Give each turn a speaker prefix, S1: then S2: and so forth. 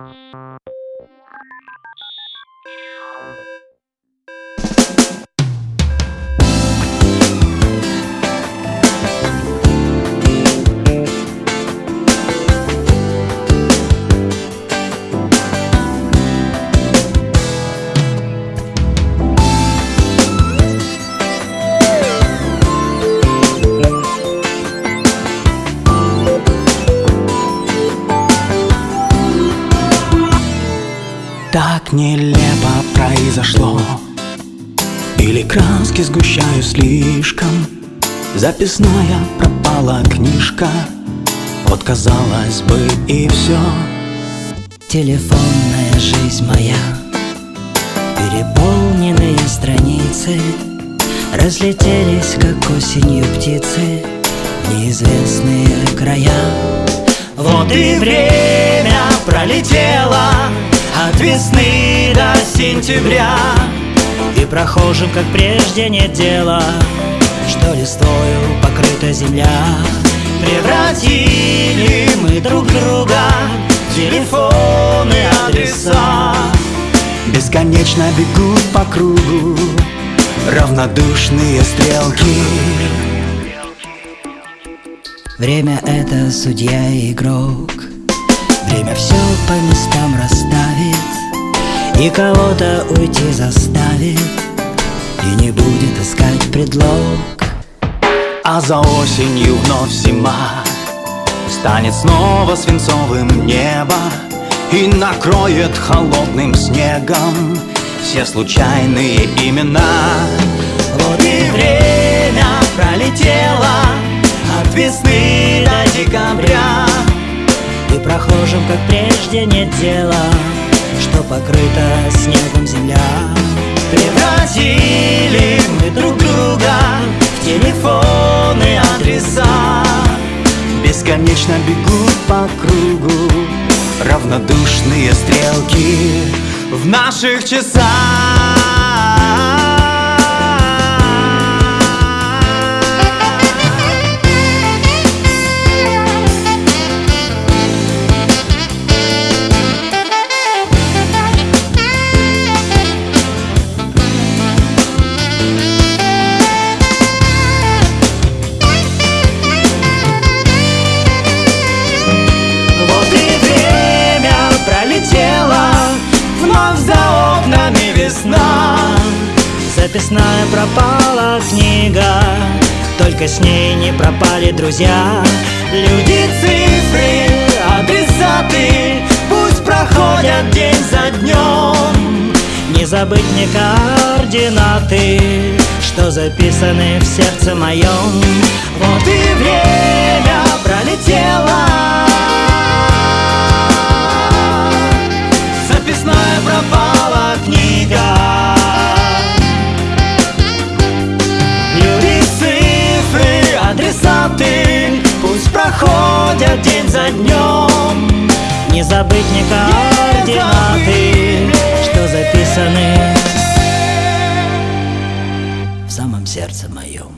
S1: you Так нелепо произошло. Или краски сгущаю слишком. Записная пропала книжка. Вот казалось бы и все
S2: Телефонная жизнь моя. Переполненные страницы. Разлетелись, как осенью птицы. Неизвестные края.
S1: Вот и время пролетело От весны до сентября.
S2: И прохожим, как прежде, нет дела Что листвою покрыта земля.
S1: Превратили мы друг друга Телефоны, адреса. Бесконечно бегут по кругу Равнодушные стрелки.
S2: Время это судья и игрок. Время все по местам расставит И кого-то уйти заставит И не будет искать предлог.
S1: А за осенью вновь зима Станет снова свинцовым небо И накроет холодным снегом Все случайные имена. Вот и время пролетело От весны до декабря
S2: И прохожим, как прежде, нет дела Что покрыта снегом земля
S1: Превратили мы друг друга в телефоны, адреса Бесконечно бегут по кругу равнодушные стрелки в наших часах. За окнами весна.
S2: Записная пропала книга Только с ней не пропали друзья
S1: Люди, цифры, адресаты, пусть проходят день за днем.
S2: Не забыть мне координаты Что записаны в сердце моем
S1: Вот и время пролетело. берем
S2: Не забыть ни координаты, что записаны в самом сердце моем.